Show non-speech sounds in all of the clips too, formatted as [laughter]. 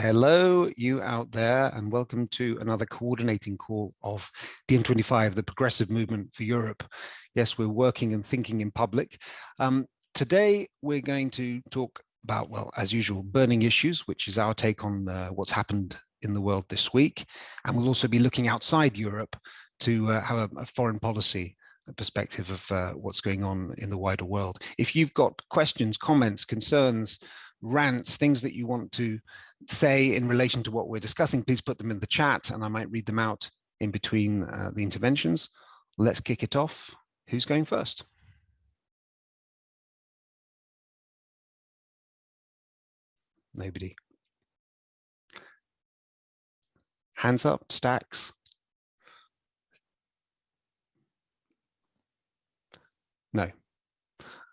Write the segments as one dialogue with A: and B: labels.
A: Hello, you out there, and welcome to another coordinating call of DiEM25, the Progressive Movement for Europe. Yes, we're working and thinking in public. Um, today, we're going to talk about, well, as usual, burning issues, which is our take on uh, what's happened in the world this week. And we'll also be looking outside Europe to uh, have a, a, foreign policy perspective of uh, what's going on in the wider world. If you've got questions, comments, concerns, rants, things that you want to say in relation to what we're discussing, please put them in the chat and I might read them out in between uh, the interventions. Let's kick it off. Who's going first? Nobody. Hands up, stacks. No.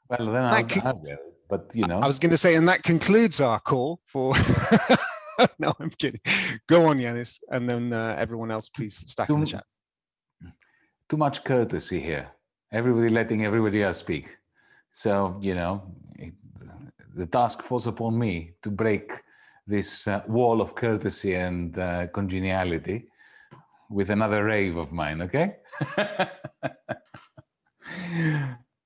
B: Well, then I'll, I'll but you know.
A: I was going to say, and that concludes our call for. [laughs] no, I'm kidding. Go on, Yanis, and then uh, everyone else, please stack too, in the chat.
B: Too much courtesy here. Everybody letting everybody else speak. So you know, it, the task falls upon me to break this uh, wall of courtesy and uh, congeniality with another rave of mine. Okay. [laughs]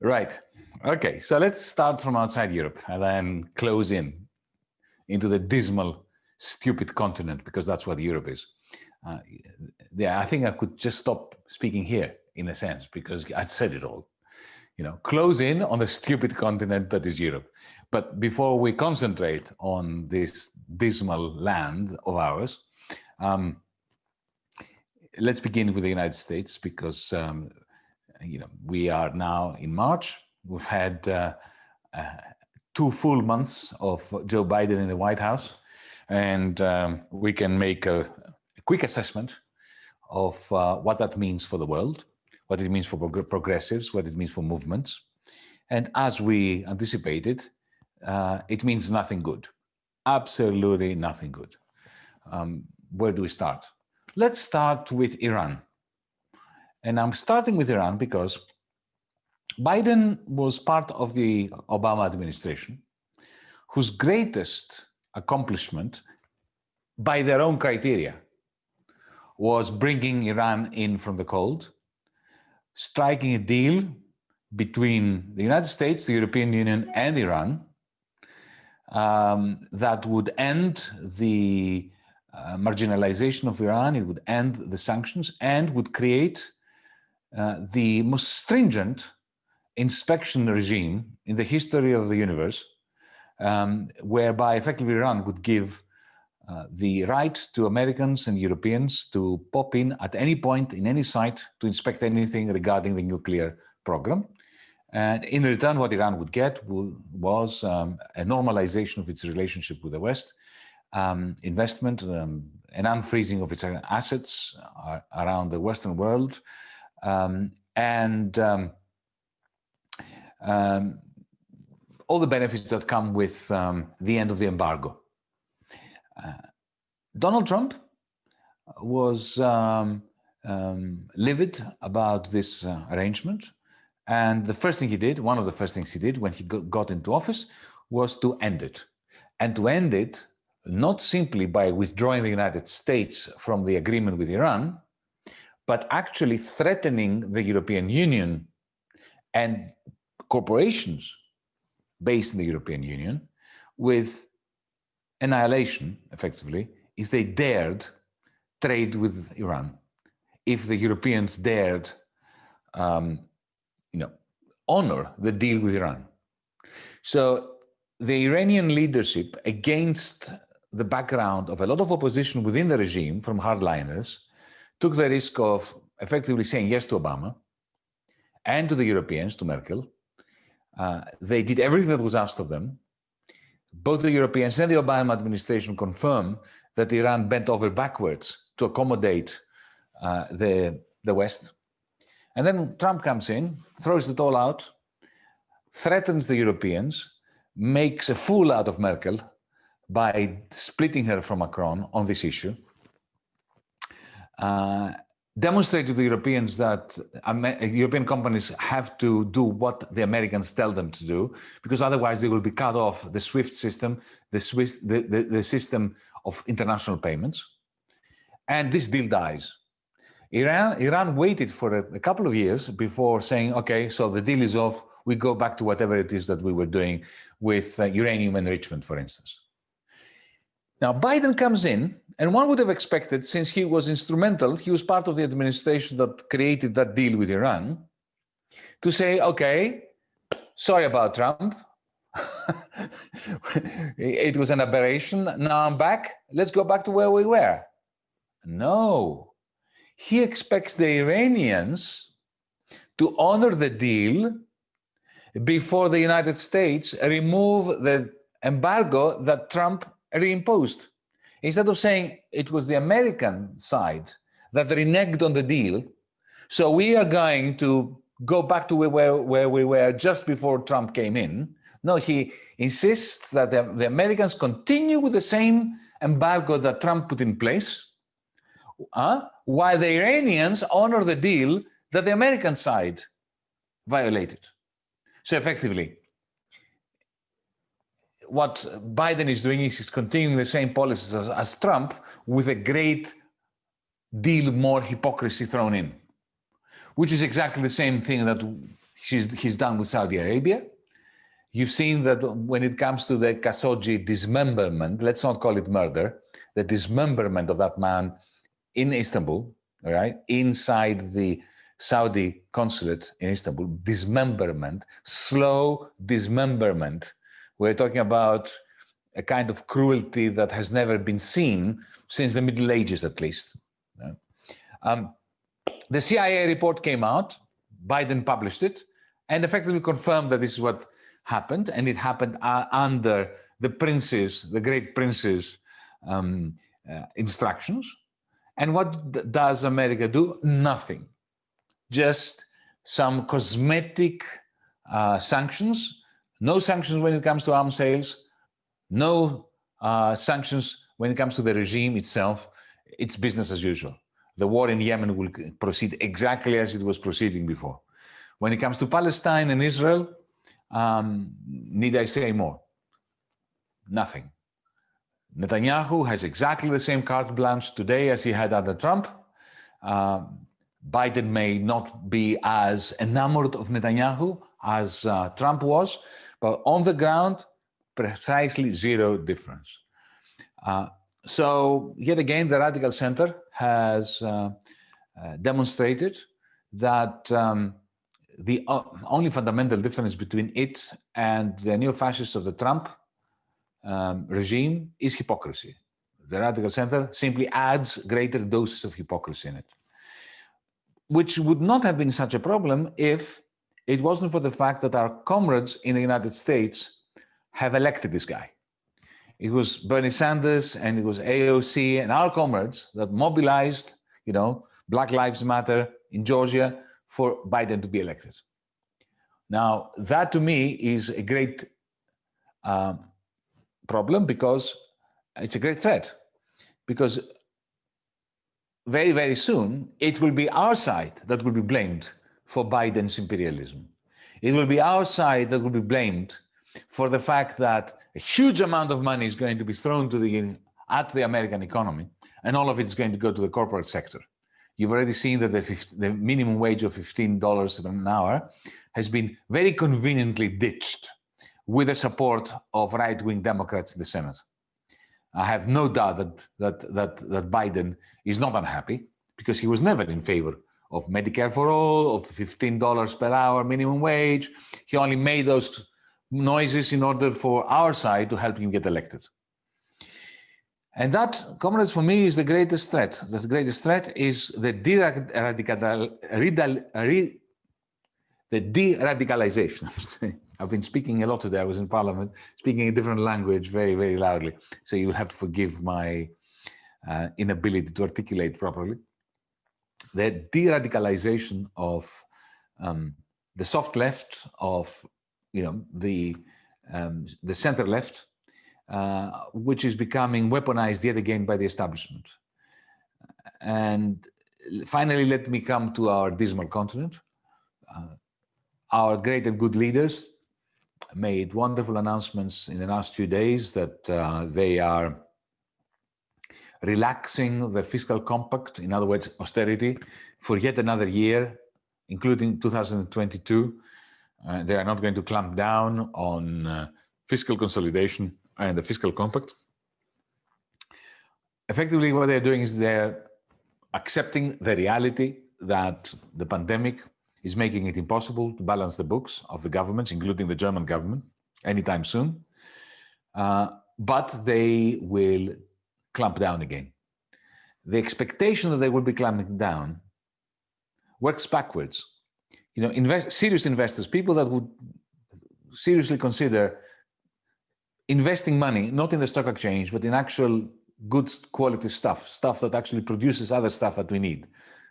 B: right. Okay, so let's start from outside Europe and then close in into the dismal, stupid continent, because that's what Europe is. Uh, yeah, I think I could just stop speaking here in a sense, because I'd said it all. You know, close in on the stupid continent that is Europe. But before we concentrate on this dismal land of ours, um, let's begin with the United States, because um, you know we are now in March We've had uh, uh, two full months of Joe Biden in the White House, and um, we can make a, a, quick assessment of uh, what that means for the world, what it means for prog progressives, what it means for movements. And as we anticipated, uh, it means nothing good, absolutely nothing good. Um, where do we start? Let's start with Iran. And I'm starting with Iran because Biden was part of the Obama administration, whose greatest accomplishment, by their own criteria, was bringing Iran in from the cold, striking a deal between the United States, the European Union, and Iran um, that would end the uh, marginalization of Iran, it would end the sanctions, and would create uh, the most stringent inspection regime in the history of the universe, um, whereby effectively Iran would give uh, the right to Americans and Europeans to pop in at any point in any site to inspect anything regarding the nuclear program. And in return, what Iran would get was um, a normalization of its relationship with the West, um, investment, um, an unfreezing of its assets uh, around the Western world, um, and um, all the benefits that come with um, the end of the embargo. Uh, Donald Trump was um, um livid about this uh, arrangement. And the first thing he did, one of the first things he did when he got into office was to end it. And to end it, not simply by withdrawing the United States from the agreement with Iran, but actually threatening the European Union and corporations based in the European Union with annihilation, effectively, if they dared trade with Iran, if the Europeans dared, um, you know, honor the deal with Iran. So the Iranian leadership, against the background of a lot of opposition within the regime from hardliners, took the risk of effectively saying yes to Obama and to the Europeans, to Merkel, uh, they did everything that was asked of them. Both the Europeans and the Obama administration confirm that Iran bent over backwards to accommodate uh, the, the West. And then Trump comes in, throws it all out, threatens the Europeans, makes a fool out of Merkel by splitting her from Macron on this issue. Uh, demonstrate to the Europeans that European companies have to do what the Americans tell them to do, because otherwise they will be cut off the SWIFT system, the, SWIFT, the, the, the system of international payments, and this deal dies. Iran, Iran waited for a, a couple of years before saying, okay, so the deal is off, we go back to whatever it is that we were doing with uh, uranium enrichment, for instance. Now, Biden comes in, and one would have expected, since he was instrumental, he was part of the administration that created that deal with Iran, to say, okay, sorry about Trump. [laughs] it was an aberration. Now I'm back. Let's go back to where we were. No, he expects the Iranians to honor the deal before the United States remove the embargo that Trump reimposed. Instead of saying it was the American side that reneged on the deal, so we are going to go back to where, where we were just before Trump came in. No, he insists that the, the Americans continue with the same embargo that Trump put in place, uh, while the Iranians honor the deal that the American side violated. So effectively, what Biden is doing is he's continuing the same policies as, as Trump with a great deal more hypocrisy thrown in, which is exactly the same thing that he's he's done with Saudi Arabia. You've seen that when it comes to the Khashoggi dismemberment, let's not call it murder, the dismemberment of that man in Istanbul, right, inside the Saudi consulate in Istanbul, dismemberment, slow dismemberment we're talking about a kind of cruelty that has never been seen since the Middle Ages, at least. Um, the CIA report came out, Biden published it, and effectively confirmed that this is what happened, and it happened uh, under the prince's, the great prince's um, uh, instructions. And what does America do? Nothing. Just some cosmetic uh, sanctions no sanctions when it comes to arms sales, no uh, sanctions when it comes to the regime itself. It's business as usual. The war in Yemen will proceed exactly as it was proceeding before. When it comes to Palestine and Israel, um, need I say more? Nothing. Netanyahu has exactly the same carte blanche today as he had under Trump. Uh, Biden may not be as enamored of Netanyahu as uh, Trump was, but on the ground, precisely zero difference. Uh, so yet again, the radical center has uh, uh, demonstrated that um, the only fundamental difference between it and the neo-fascists of the Trump um, regime is hypocrisy. The radical center simply adds greater doses of hypocrisy in it, which would not have been such a problem if it wasn't for the fact that our comrades in the United States have elected this guy. It was Bernie Sanders and it was AOC and our comrades that mobilized, you know, Black Lives Matter in Georgia for Biden to be elected. Now, that to me is a great um, problem because it's a great threat. Because very, very soon, it will be our side that will be blamed for Biden's imperialism. It will be our side that will be blamed for the fact that a huge amount of money is going to be thrown to the, at the American economy, and all of it is going to go to the corporate sector. You've already seen that the, 50, the minimum wage of $15 an hour has been very conveniently ditched with the support of right-wing Democrats in the Senate. I have no doubt that, that, that, that Biden is not unhappy because he was never in favor of Medicare for all, of $15 per hour minimum wage. He only made those noises in order for our side to help him get elected. And that, comrades, for me is the greatest threat. The greatest threat is the de-radicalization. [laughs] De-radicalization. I've been speaking a lot today. I was in parliament, speaking a different language very, very loudly. So you'll have to forgive my uh, inability to articulate properly the de-radicalization of um, the soft left, of you know the um, the center left, uh, which is becoming weaponized yet again by the establishment. And finally, let me come to our dismal continent. Uh, our great and good leaders made wonderful announcements in the last few days that uh, they are relaxing the fiscal compact, in other words, austerity, for yet another year, including 2022. Uh, they are not going to clamp down on uh, fiscal consolidation and the fiscal compact. Effectively, what they're doing is they're accepting the reality that the pandemic is making it impossible to balance the books of the governments, including the German government, anytime soon. Uh, but they will clamp down again. The expectation that they will be clamping down works backwards. You know, invest, serious investors, people that would seriously consider investing money, not in the stock exchange, but in actual good quality stuff, stuff that actually produces other stuff that we need,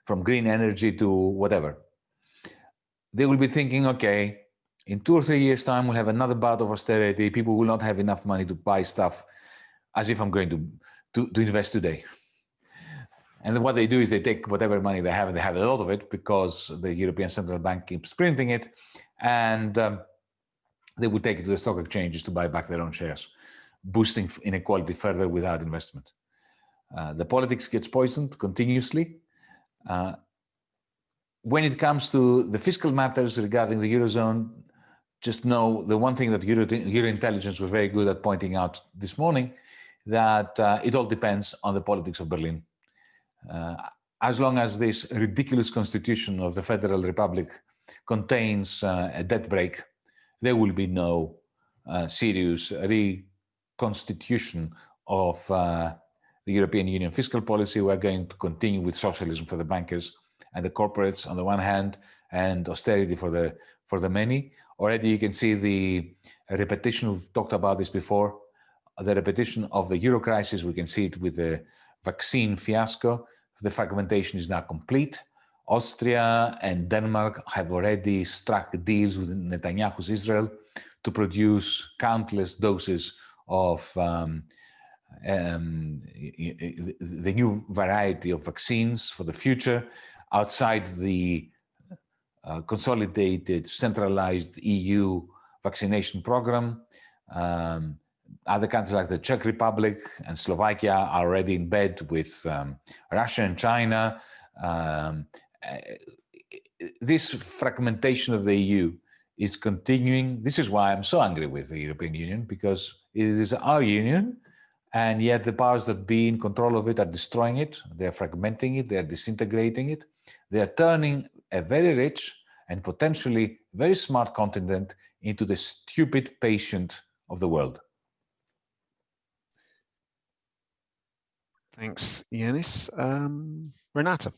B: from green energy to whatever. They will be thinking, okay, in two or three years time, we'll have another bout of austerity. People will not have enough money to buy stuff as if I'm going to to, to invest today. And what they do is they take whatever money they have, and they have a lot of it because the European Central Bank keeps printing it, and um, they would take it to the stock exchanges to buy back their own shares, boosting inequality further without investment. Uh, the politics gets poisoned continuously. Uh, when it comes to the fiscal matters regarding the Eurozone, just know the one thing that Euro, Eurointelligence was very good at pointing out this morning that uh, it all depends on the politics of Berlin. Uh, as long as this ridiculous constitution of the Federal Republic contains uh, a debt brake, there will be no uh, serious reconstitution of uh, the European Union fiscal policy. We're going to continue with socialism for the bankers and the corporates on the one hand, and austerity for the for the many. Already you can see the repetition, we've talked about this before, the repetition of the euro crisis. We can see it with the vaccine fiasco. The fragmentation is now complete. Austria and Denmark have already struck deals with Netanyahu's Israel to produce countless doses of um, um, the new variety of vaccines for the future outside the uh, consolidated centralized EU vaccination program. Um, other countries like the Czech Republic and Slovakia are already in bed with um, Russia and China. Um, eh, this fragmentation of the EU is continuing. This is why I'm so angry with the European Union, because it is our union, and yet the powers that be in control of it are destroying it, they're fragmenting it, they're disintegrating it, they're turning a very rich and potentially very smart continent into the stupid patient of the world.
A: Thanks, Yanis. Um, Renata.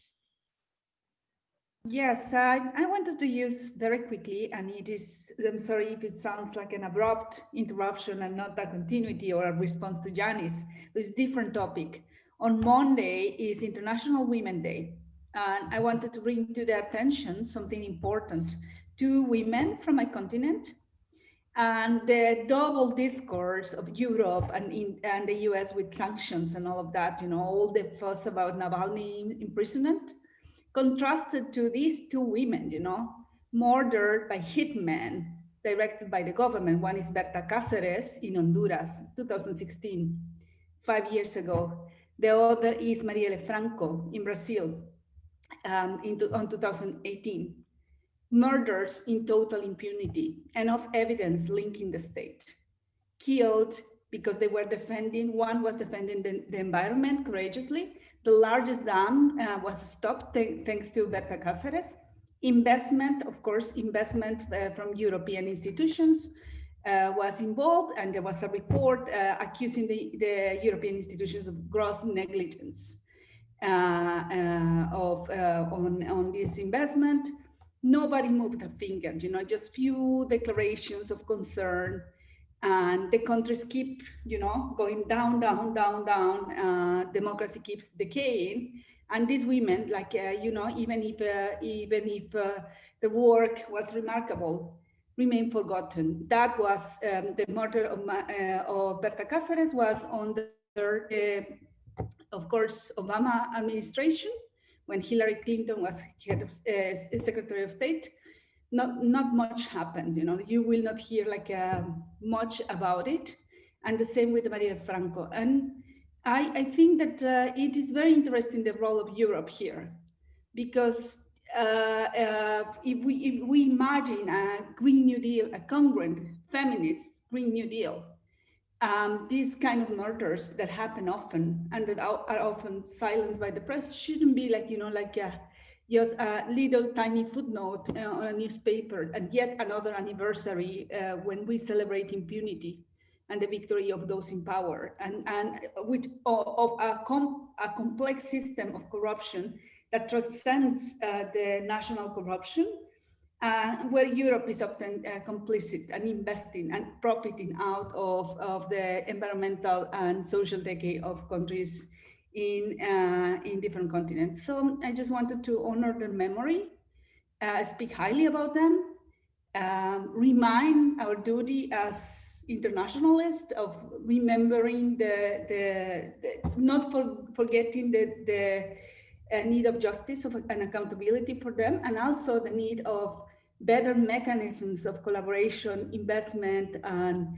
C: Yes, I, I wanted to use very quickly, and it is, I'm sorry if it sounds like an abrupt interruption and not a continuity or a response to Yanis, it's a different topic. On Monday is International Women Day, and I wanted to bring to the attention something important. Two women from my continent and the double discourse of Europe and, in, and the US with sanctions and all of that, you know, all the fuss about Navalny imprisonment, contrasted to these two women, you know, murdered by hitmen directed by the government. One is Berta Cáceres in Honduras, 2016, five years ago. The other is Marielle Franco in Brazil um, in, on 2018 murders in total impunity, enough evidence linking the state. Killed because they were defending, one was defending the, the environment courageously. The largest dam uh, was stopped th thanks to Berta Cáceres. Investment, of course, investment uh, from European institutions uh, was involved and there was a report uh, accusing the, the, European institutions of gross negligence uh, uh, of, on, on this investment nobody moved a finger, you know, just few declarations of concern and the countries keep, you know, going down, down, down, down. Uh, democracy keeps decaying. And these women, like, uh, you know, even if, uh, even if uh, the work was remarkable, remain forgotten. That was um, the murder of, uh, of Berta Cáceres was under, uh, of course, Obama administration when Hillary Clinton was head of uh, Secretary of State, not not much happened. You know, you will not hear like uh, much about it, and the same with Marielle Franco. And I, I think that uh, it is very interesting the role of Europe here, because if we if we imagine a Green New Deal, a congruent feminist Green New Deal, um, these kind of murders that happen often and that are, often silenced by the press shouldn't be like you know like a, just a little tiny footnote uh, on a newspaper and yet another anniversary uh, when we celebrate impunity and the victory of those in power and and which of a, com a complex system of corruption that transcends uh, the national corruption uh, where Europe is often uh, complicit and investing and profiting out of, of the environmental and social decay of countries in, uh, in different continents. So I just wanted to honor their memory, uh, speak highly about them, um, remind our duty as internationalists of remembering the, the, the not for, forgetting the, the uh, need of justice of, and accountability for them, and also the need of better mechanisms of collaboration, investment, and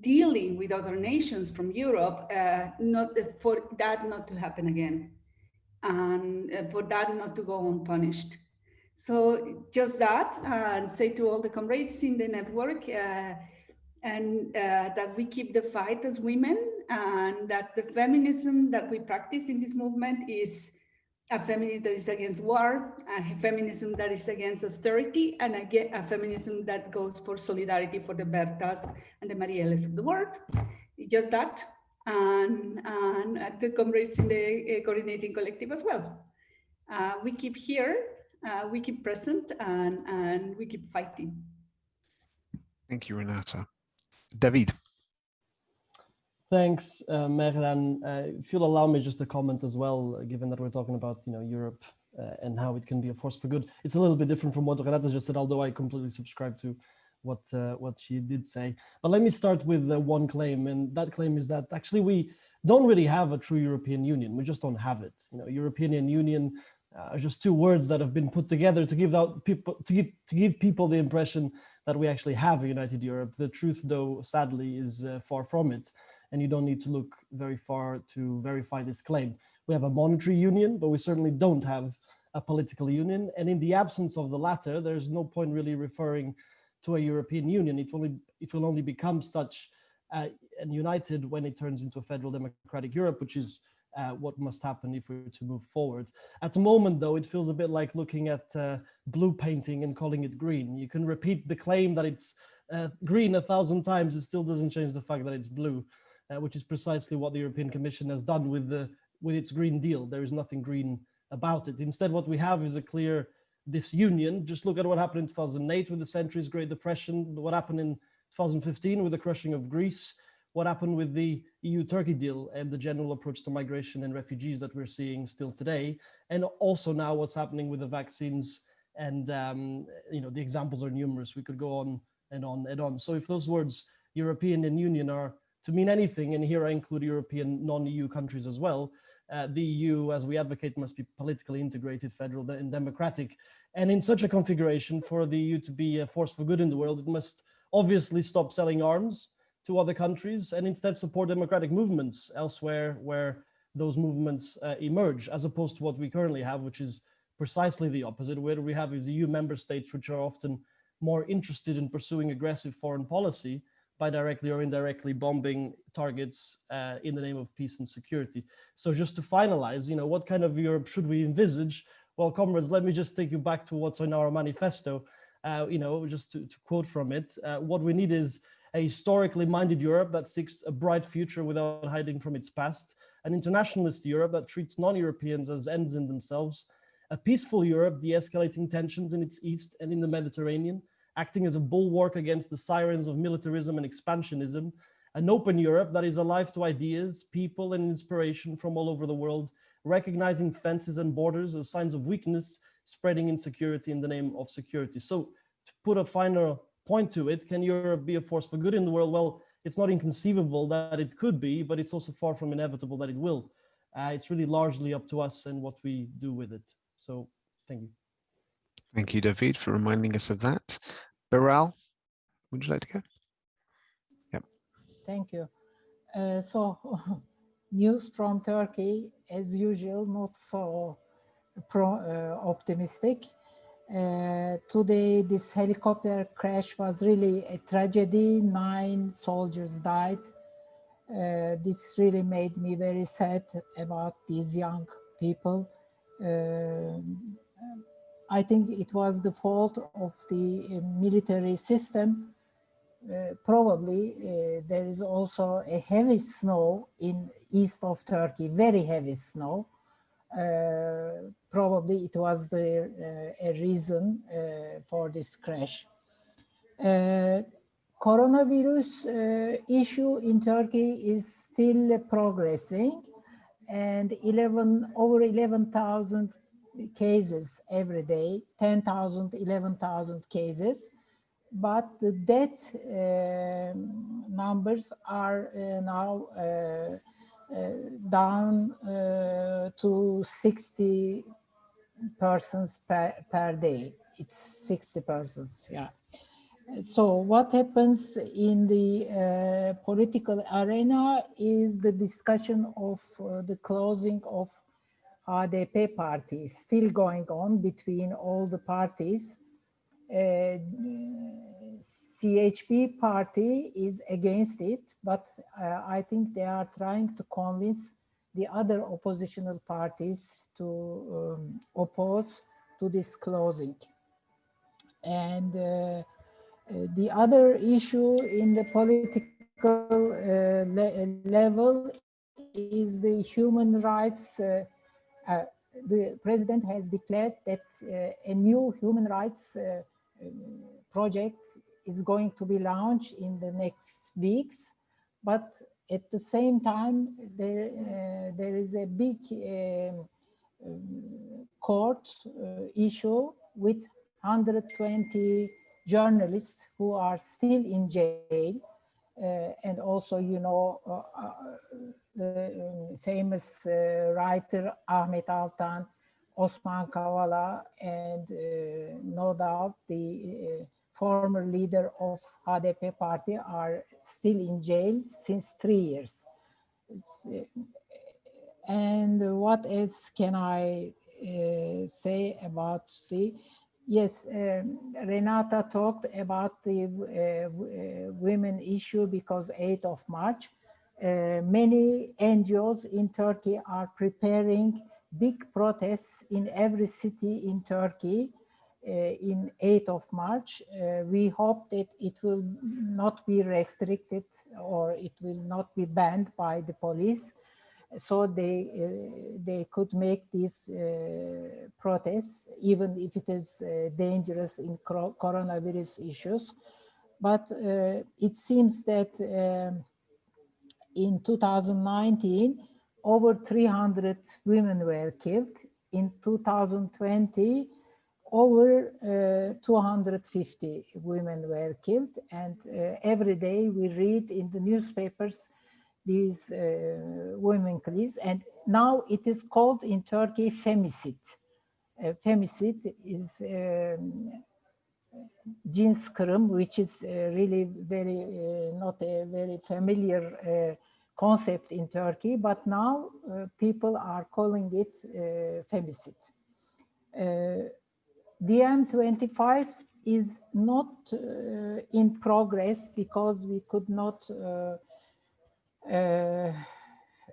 C: dealing with other nations from Europe, uh, not for that not to happen again, and uh, for that not to go unpunished. So just that, and say to all the comrades in the network, uh, and uh, that we keep the fight as women, and that the feminism that we practice in this movement is a feminism that is against war, a feminism that is against austerity, and a, a feminism that goes for solidarity for the Bertas and the Marielles of the world. Just that, and, and the comrades in the uh, coordinating collective as well. Uh, we keep here, uh, we keep present, and, and we keep fighting.
A: Thank you, Renata. David.
D: Thanks, uh, Mehran. Uh, if you'll allow me just a comment as well, uh, given that we're talking about you know Europe uh, and how it can be a force for good. It's a little bit different from what Renata just said, although I completely subscribe to what uh, what she did say. But let me start with uh, one claim, and that claim is that actually we don't really have a true European Union. We just don't have it. You know, European Union are just two words that have been put together to give out people to give to give people the impression that we actually have a united Europe. The truth, though, sadly, is far from it and you don't need to look very far to verify this claim. We have a monetary union, but we certainly don't have a political union. And in the absence of the latter, there's no point really referring to a European Union. It will only, it will only become such uh, and united when it turns into a federal democratic Europe, which is uh, what must happen if we were to move forward. At the moment, though, it feels a bit like looking at uh, blue painting and calling it green. You can repeat the claim that it's uh, green a thousand times, it still doesn't change the fact that it's blue uh, which is precisely what the European Commission has done with the with its Green Deal. There is nothing green about it. Instead, what we have is a clear disunion. Just look at what happened in 2008 with the century's Great Depression, what happened in 2015 with the crushing of Greece, what happened with the EU-Turkey deal and the general approach to migration and refugees that we're seeing still today, and also now what's happening with the vaccines and um, you know the examples are numerous. We could go on and on and on. So if those words European and Union are to mean anything, and here I include European non-EU countries as well, uh, the EU, as we advocate, must be politically integrated, federal and democratic. And in such a configuration, for the EU to be a force for good in the world, it must obviously stop selling arms to other countries and instead support democratic movements elsewhere where those movements uh, emerge, as opposed to what we currently have, which is precisely the opposite. Where we have is EU member states, which are often more interested in pursuing aggressive foreign policy by directly or indirectly bombing targets uh, in the name of peace and security. So just to finalize, you know, what kind of Europe should we envisage? Well, comrades, let me just take you back to what's in our manifesto. Uh, you know, just to, to quote from it, uh, what we need is a historically minded Europe that seeks a bright future without hiding from its past, an internationalist Europe that treats non-Europeans as ends in themselves, a peaceful Europe de-escalating tensions in its east and in the Mediterranean, acting as a bulwark against the sirens of militarism and expansionism, an open Europe that is alive to ideas, people, and inspiration from all over the world, recognizing fences and borders as signs of weakness, spreading insecurity in the name of security. So to put a finer point to it, can Europe be a force for good in the world? Well, it's not inconceivable that it could be, but it's also far from inevitable that it will. Uh, it's really largely up to us and what we do with it. So thank you.
A: Thank you, David, for reminding us of that. Beral, would you like to go? Yep.
E: Thank you. Uh, so [laughs] news from Turkey, as usual, not so pro, uh, optimistic. Uh, today, this helicopter crash was really a tragedy. Nine soldiers died. Uh, this really made me very sad about these young people. Uh, I think it was the fault of the uh, military system. Uh, probably uh, there is also a heavy snow in east of Turkey, very heavy snow. Uh, probably it was the uh, a reason uh, for this crash. coronavirus issue in Turkey is still progressing and 11 over 11,000 cases every day, 10,000, 11,000 cases. But the death uh, numbers are uh, now uh, uh, down to 60 persons per, per day. It's 60 persons, yeah. So what happens in the uh, political arena is the discussion of uh, the closing of HDP party still going on between all the parties. Uh, CHP party is against it, but uh, I think they are trying to convince the other oppositional parties to um, oppose to this closing. And uh, uh the other issue in the political uh, le level is the human rights. Uh, uh, the president has declared that a new human rights project is going to be launched in the next weeks. But at the same time, there, uh, there is a big uh, court uh, issue with 120 journalists who are still in jail. Uh, and also, you know, uh, uh, the um, famous writer Ahmet Altan, Osman Kavala, and no doubt the former leader of HDP party are still in jail since three years. And what else can I uh, say about the, yes, um, Renata talked about the uh, women issue because 8th of March, uh, many NGOs in Turkey are preparing big protests in every city in Turkey uh, in 8th of March. Uh, we hope that it will not be restricted or it will not be banned by the police. So they uh, they could make these protests, even if it is dangerous in coronavirus issues. But it seems that um, in 2019, over 300 women were killed. In 2020, over uh, 250 women were killed and uh, every day we read in the newspapers these uh, women killed and now it is called in Turkey femicide. Uh, femicide is um, kırım which is uh, really very uh, not a very familiar uh, concept in Turkey but now people are calling it femicide. DiEM25 is not uh, in progress because we could not uh, uh,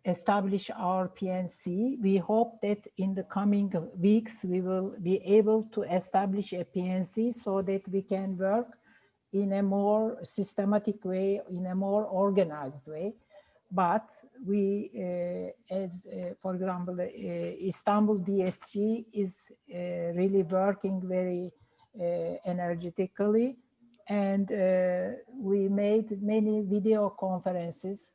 E: establish our PNC. We hope that in the coming weeks we will be able to establish a PNC so that we can work in a more systematic way, in a more organized way. But we, uh, as uh, for example, uh, Istanbul DSC is really working very energetically and we made many video conferences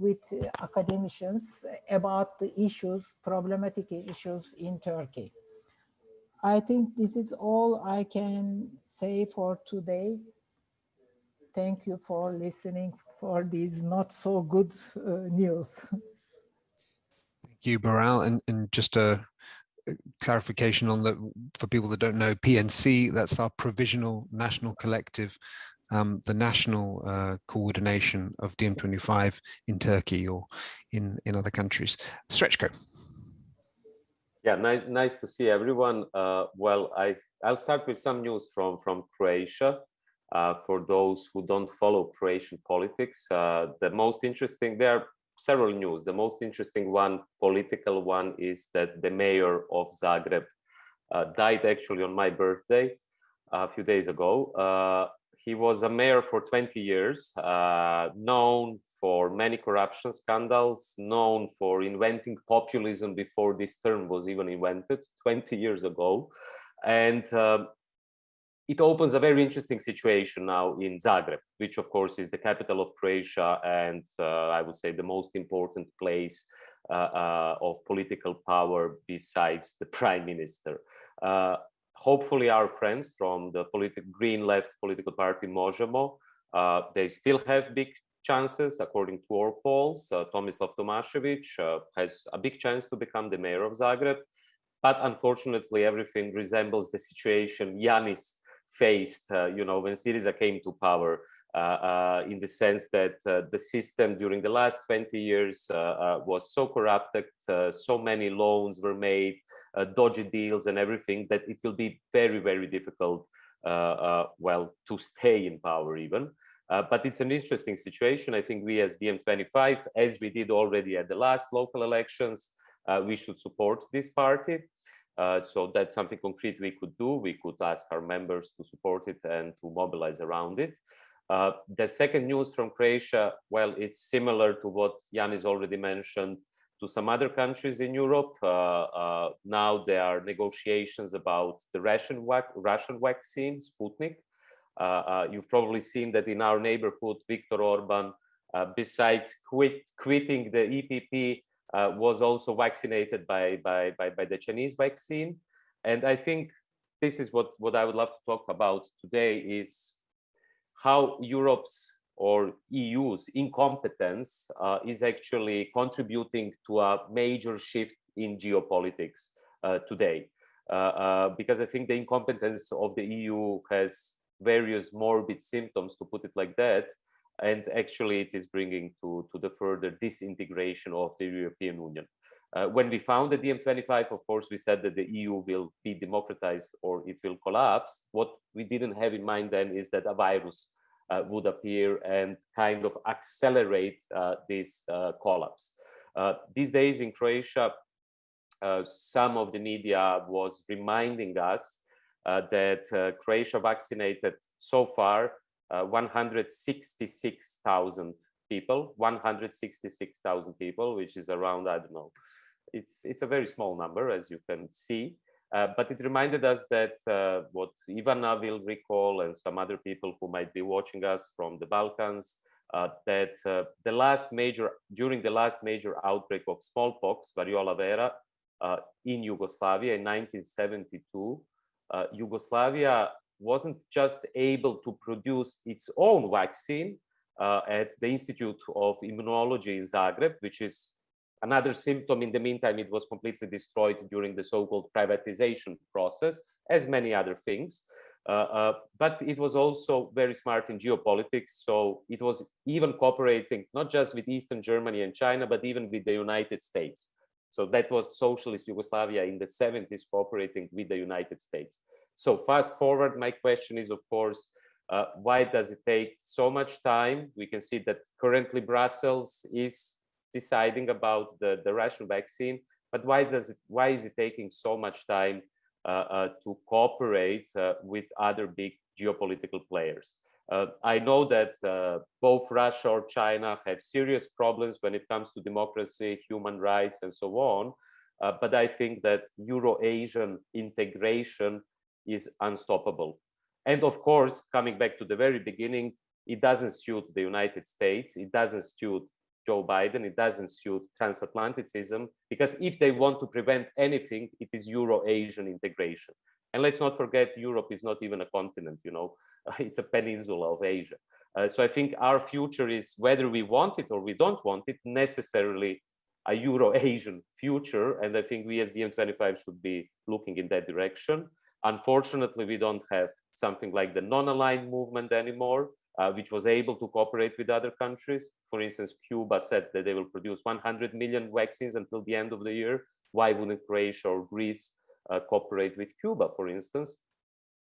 E: with academicians about the issues, problematic issues in Turkey. I think this is all I can say for today. Thank you for listening for these not so good uh, news.
A: Thank you, Beral. And, and just a, clarification on the for people that don't know PNC that's our provisional national collective um, the national uh, coordination of DiEM25 in Turkey or in in other countries Srećko
F: yeah nice nice to see everyone uh, well I I'll start with some news from from Croatia uh, for those who don't follow Croatian politics uh, the most interesting there are several news. The most interesting one, political one, is that the mayor of Zagreb uh, died actually on my birthday a few days ago. Uh, he was a mayor for 20 years, uh, known for many corruption scandals, known for inventing populism before this term was even invented 20 years ago. And um, it opens a very interesting situation now in Zagreb, which of course is the capital of Croatia and uh, I would say the most important place uh, uh, of political power besides the [laughs] prime minister. Uh, hopefully our friends from the green left political party Možemo, uh, they still have big chances according to our polls. Uh, Tomislav Tomašević has a big chance to become the mayor of Zagreb. But unfortunately, everything resembles the situation Yanis faced, uh, you know, when Syriza came to power, uh, uh, Uh, uh, in the sense that uh, the system during the last 20 years was so corrupted, so many loans were made, dodgy deals and everything, that it will be very, very difficult, well, to stay in power even. Uh, but it's an interesting situation. I think we as DiEM25, as we did already at the last local elections, uh, we should support this party. Uh, so that's something concrete we could do. We could ask our members to support it and to mobilize around it. Uh, the second news from Croatia, well, it's similar to what Yanis already mentioned to some other countries in Europe. Uh, uh now there are negotiations about the Russian, Russian vaccine, Sputnik. Uh, uh, you've probably seen that in our neighborhood, Viktor Orban, besides quit, quitting the EPP, was also vaccinated by, by, by, by, the Chinese vaccine. And I think this is what, what I would love to talk about today is how Europe's or EU's incompetence uh, is actually contributing to a major shift in geopolitics uh, today. Uh, uh, because I think the incompetence of the EU has various morbid symptoms, to put it like that, and actually it is bringing to, to the further disintegration of the European Union. Uh, when we founded DiEM25, of course, we said that the EU will be democratized or it will collapse. What we didn't have in mind then is that a virus uh, would appear and kind of accelerate uh, this uh, collapse. Uh, these days in Croatia, uh, some of the media was reminding us that Croatia vaccinated so far uh, 166,000 people, 166,000 people, which is around, I don't know, it's, it's a very small number, as you can see. Uh, but it reminded us that uh, what Ivana will recall and some other people who might be watching us from the Balkans, uh, that uh, the last major, during the last major outbreak of smallpox, variola vera, uh, in Yugoslavia in 1972, Yugoslavia wasn't just able to produce its own vaccine uh, at the Institute of Immunology in Zagreb, which is another symptom. In the meantime, it was completely destroyed during the so-called privatization process, as many other things. Uh, uh, but it was also very smart in geopolitics. So it was even cooperating not just with Eastern Germany and China, but even with the United States. So that was socialist Yugoslavia in the 70s cooperating with the United States. So fast forward, my question is, of course, uh, why does it take so much time? We can see that currently Brussels is deciding about the, the Russian vaccine, but why does it, why is it taking so much time uh, uh, to cooperate uh, with other big geopolitical players? Uh, I know that uh, both Russia or China have serious problems when it comes to democracy, human rights, and so on. but I think that Euro-Asian integration is unstoppable. And of course, coming back to the very beginning, it doesn't suit the United States, it doesn't suit Joe Biden, it doesn't suit transatlanticism, because if they want to prevent anything, it is Euro-Asian integration. And let's not forget, Europe is not even a continent, you know, [laughs] it's a peninsula of Asia. Uh, so I think our future is, whether we want it or we don't want it, necessarily a Euro-Asian future. And I think we as DiEM25 should be looking in that direction. Unfortunately, we don't have something like the non-aligned movement anymore, uh, which was able to cooperate with other countries. For instance, Cuba said that they will produce 100 million vaccines until the end of the year. Why wouldn't Croatia or Greece uh, cooperate with Cuba, for instance?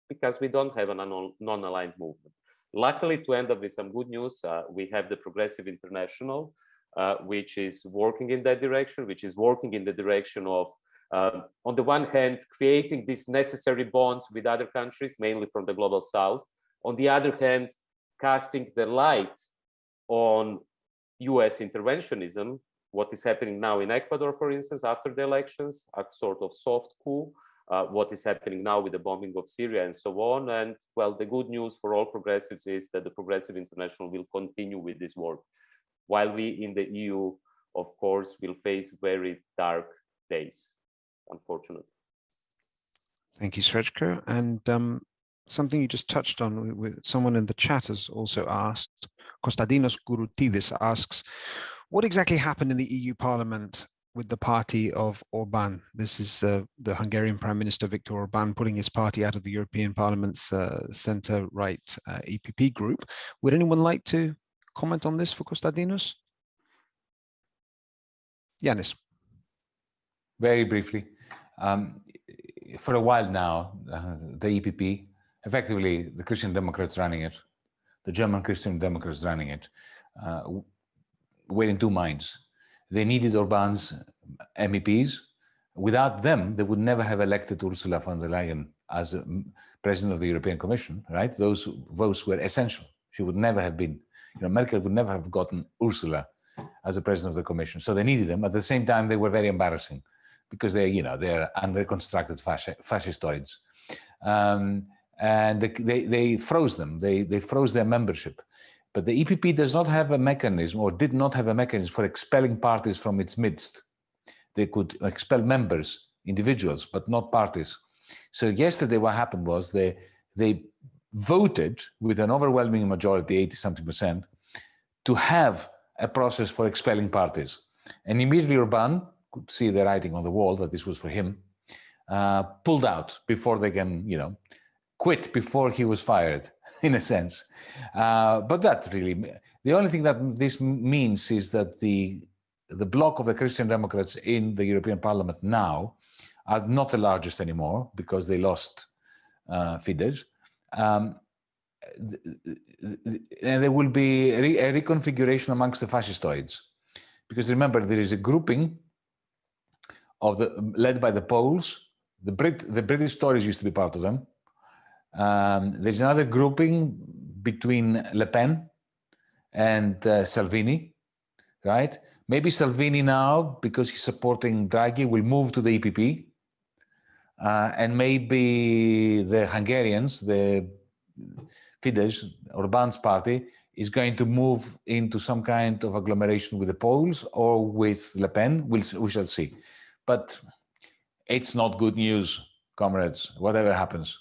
F: Because we don't have a non-aligned movement. Luckily, to end up with some good news, uh, we have the Progressive International, uh, which is working in that direction, which is working in the direction of, um, on the one hand, creating these necessary bonds with other countries, mainly from the global south. On the other hand, casting the light on US interventionism, what is happening now in Ecuador, for instance, after the elections, a sort of soft coup, uh, what is happening now with the bombing of Syria and so on. And well, the good news for all progressives is that the Progressive International will continue with this work, while we in the EU, of course, will face very dark days, unfortunately.
A: Thank you, Srećko. And um, something you just touched on with someone in the chat has also asked, Konstantinos Gouroutidis asks, what exactly happened in the EU Parliament with the party of Orban. This is uh, the Hungarian Prime Minister Viktor Orban putting his party out of the European Parliament's uh, centre-right uh, EPP group. Would anyone like to comment on this for Konstantinos? Yanis.
B: Very briefly. Um, for a while now, uh, the EPP, effectively the Christian Democrats running it, the German Christian Democrats running it, uh, were in two minds they needed Orban's MEPs. Without them, they would never have elected Ursula von der Leyen as president of the European Commission, right? Those votes were essential. She would never have been, you know, Merkel would never have gotten Ursula as a president of the Commission. So they needed them. At the same time, they were very embarrassing because they, you know, they're unreconstructed fasci fascistoids. Um, and they, they, they, froze them. They, they froze their membership. But the EPP does not have a mechanism or did not have a mechanism for expelling parties from its midst. They could expel members, individuals, but not parties. So yesterday what happened was they, they voted with an overwhelming majority, 80 something percent, to have a process for expelling parties. And immediately Orban could see the writing on the wall that this was for him, uh, pulled out before they can, you know, quit before he was fired. [laughs] in a sense. Uh, but that really, the only thing that this means is that the the bloc of the Christian Democrats in the European Parliament now are not the largest anymore because they lost uh, Fidesz. Um, and there will be a, a, reconfiguration amongst the fascistoids. Because remember, there is a grouping of the led by the Poles. The Brit, the British Tories used to be part of them. Um, there's another grouping between Le Pen and uh, Salvini, right? Maybe Salvini now, because he's supporting Draghi, will move to the EPP. Uh, and maybe the Hungarians, the Fidesz, Orban's party, is going to move into some kind of agglomeration with the Poles or with Le Pen. We'll, we shall see. But it's not good news, comrades, whatever happens.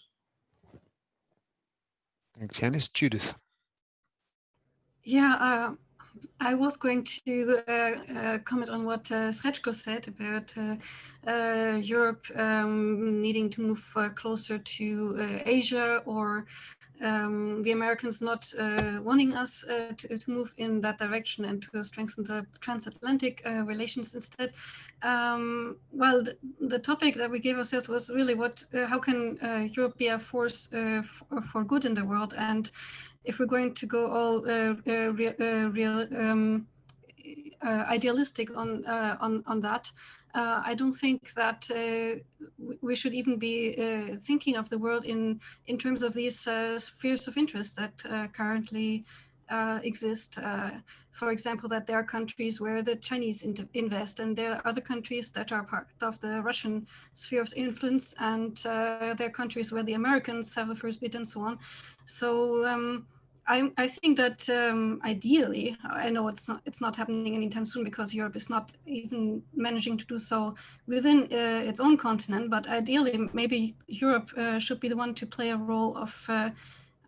A: Thanks, Yanis. Judith.
G: Yeah, uh, I was going to uh, uh, comment on what uh, Srećko said about uh, uh, Europe um, needing to move uh, closer to Asia or um, the Americans not uh, wanting us uh, to, to, move in that direction and to strengthen the transatlantic uh, relations instead. Um, well, the, the, topic that we gave ourselves was really what, uh, how can uh, Europe be a force uh, for good in the world? And if we're going to go all real, real um, idealistic on, on, on that, uh, I don't think that uh, we should even be uh, thinking of the world in, in terms of these uh, spheres of interest that uh, currently uh, exist. for example, that there are countries where the Chinese invest and there are other countries that are part of the Russian sphere of influence and there are countries where the Americans have the first bit and so on. So um, I, I, think that um, ideally, I know it's not it's not happening anytime soon because Europe is not even managing to do so within uh, its own continent. But ideally, maybe Europe uh, should be the one to play a role of uh,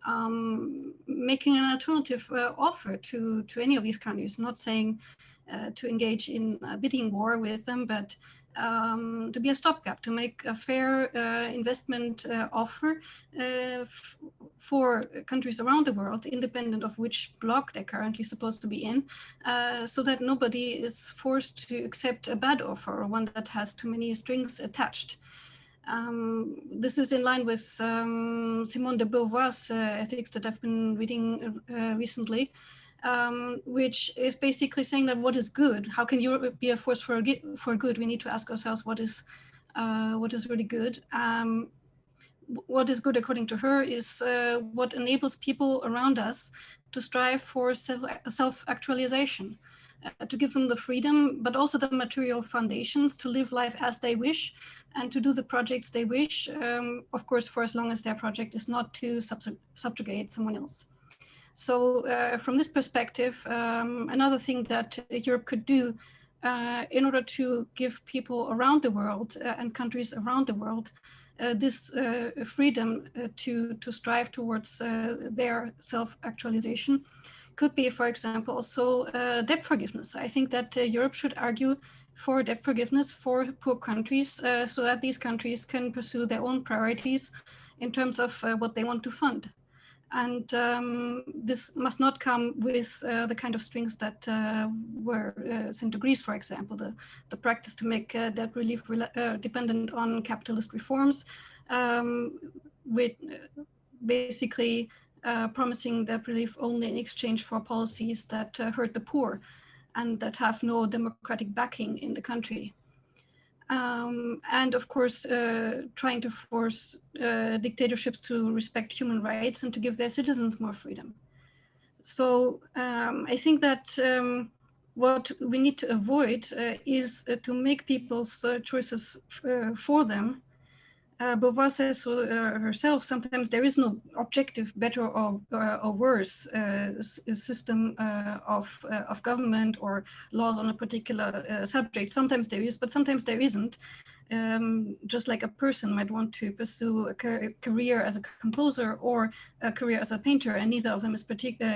G: um, making an alternative uh, offer to to any of these countries. Not saying uh, to engage in a bidding war with them, but um, to be a stopgap, to make a fair uh, investment uh, offer uh, for countries around the world, independent of which bloc they're currently supposed to be in, uh, so that nobody is forced to accept a bad offer or one that has too many strings attached. Um, this is in line with um, Simone de Beauvoir's uh, ethics that I've been reading uh, recently, um, which is basically saying that what is good? How can Europe be a force for for good? We need to ask ourselves what is uh, what is really good. Um, what is good, according to her, is uh, what enables people around us to strive for self, self-actualization, uh, to give them the freedom, but also the material foundations to live life as they wish and to do the projects they wish, um, of course, for as long as their project is not to subjugate someone else. So uh, from this perspective, um, another thing that Europe could do uh, in order to give people around the world uh, and countries around the world uh, this uh, freedom uh, to, to strive towards their self-actualization could be, for example, also debt forgiveness. I think that Europe should argue for debt forgiveness for poor countries so that these countries can pursue their own priorities in terms of what they want to fund. And um, this must not come with uh, the kind of strings that uh, were uh, sent to Greece, for example, the, the practice to make uh, debt relief uh, dependent on capitalist reforms, um, with uh, basically promising debt relief only in exchange for policies that hurt the poor and that have no democratic backing in the country um, and of course uh, trying to force uh, dictatorships to respect human rights and to give their citizens more freedom. So um, I think that um, what we need to avoid uh, is uh, to make people's uh, choices uh, for them uh, Beauvoir says uh, herself, sometimes there is no objective better or, uh, or worse uh, system uh, of, uh, of government or laws on a particular subject. Sometimes there is, but sometimes there isn't. Um, just like a person might want to pursue a career as a composer or a career as a painter, and neither of them is,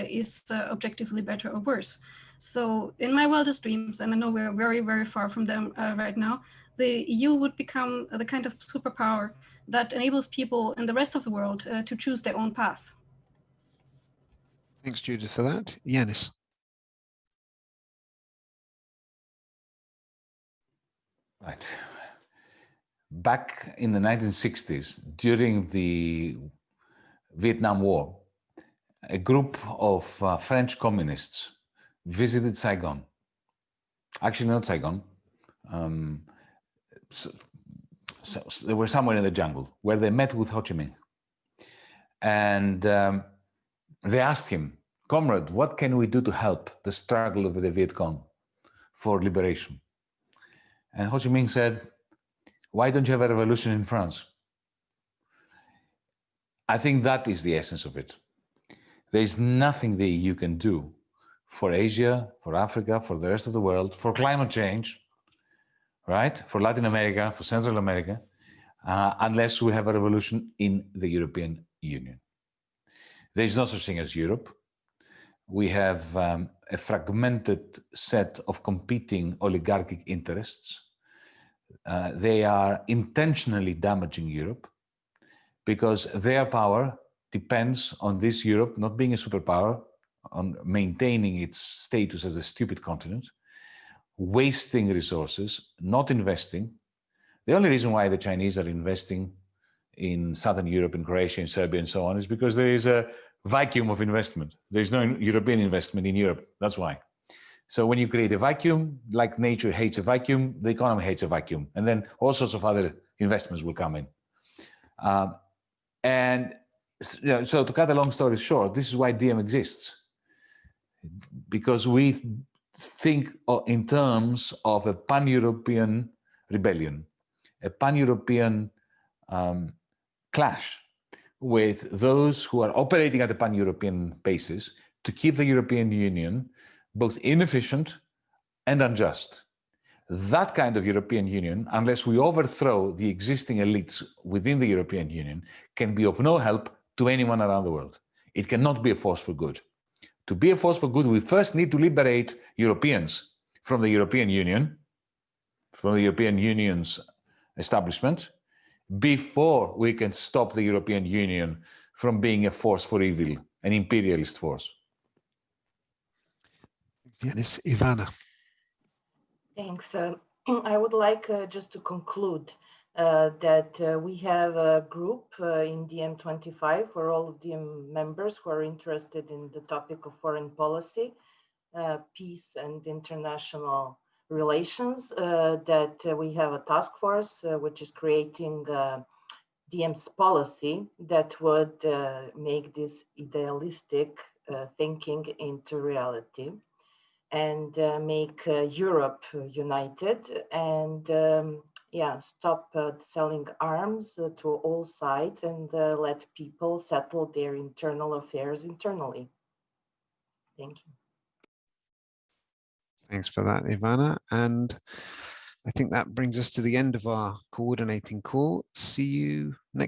G: is objectively better or worse. So in my wildest dreams, and I know we're very, very far from them right now, the EU would become the kind of superpower that enables people in the rest of the world uh, to choose their own path.
A: Thanks, Judith, for that. Yanis.
B: Right. Back in the 1960s, during the Vietnam War, a group of uh, French communists visited Saigon. Actually, not Saigon, um, so, so, they were somewhere in the jungle where they met with Ho Chi Minh. And um, they asked him, comrade, what can we do to help the struggle of the Viet Cong for liberation? And Ho Chi Minh said, why don't you have a revolution in France? I think that is the essence of it. There is nothing the EU can do for Asia, for Africa, for the rest of the world, for climate change, right? For Latin America, for Central America, uh, unless we have a revolution in the European Union. There is no such thing as Europe. We have um, a fragmented set of competing oligarchic interests. Uh, they are intentionally damaging Europe because their power depends on this Europe not being a superpower, on maintaining its status as a stupid continent, wasting resources, not investing. The only reason why the Chinese are investing in Southern Europe, in Croatia, in Serbia, and so on, is because there is a vacuum of investment. There's no European investment in Europe. That's why. So when you create a vacuum, like nature hates a vacuum, the economy hates a vacuum. And then all sorts of other investments will come in. Um, and so to cut a long story short, this is why DiEM exists. Because we think in terms of a pan-European rebellion, a pan-European um, clash with those who are operating at a pan-European basis to keep the European Union both inefficient and unjust. That kind of European Union, unless we overthrow the existing elites within the European Union, can be of no help to anyone around the world. It cannot be a force for good. To be a force for good, we first need to liberate Europeans from the European Union, from the European Union's establishment, before we can stop the European Union from being a force for evil, an imperialist force.
A: Yanis, Ivana.
H: Thanks. Uh, [clears throat] I would like uh, just to conclude uh, that uh, we have a group uh, in DiEM25 for all of DiEM members who are interested in the topic of foreign policy, uh, peace and international relations, uh, that uh, we have a task force which is creating DiEM's policy that would make this idealistic thinking into reality and make Europe united and um, yeah, stop uh, selling arms to all sides and let people settle their internal affairs internally. Thank you.
A: Thanks for that, Ivana. And I think that brings us to the end of our coordinating call. See you next